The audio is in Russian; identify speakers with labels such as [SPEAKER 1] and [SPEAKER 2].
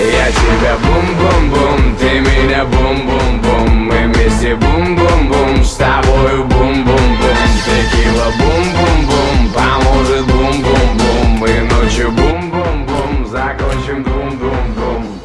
[SPEAKER 1] Я тебя бум-бум-бум, ты меня бум-бум-бум. Мы вместе бум-бум-бум, с тобою бум-бум-бум. Текила бум-бум-бум, поможет бум-бум-бум. Мы ночью бум-бум-бум, закончим бум-бум-бум.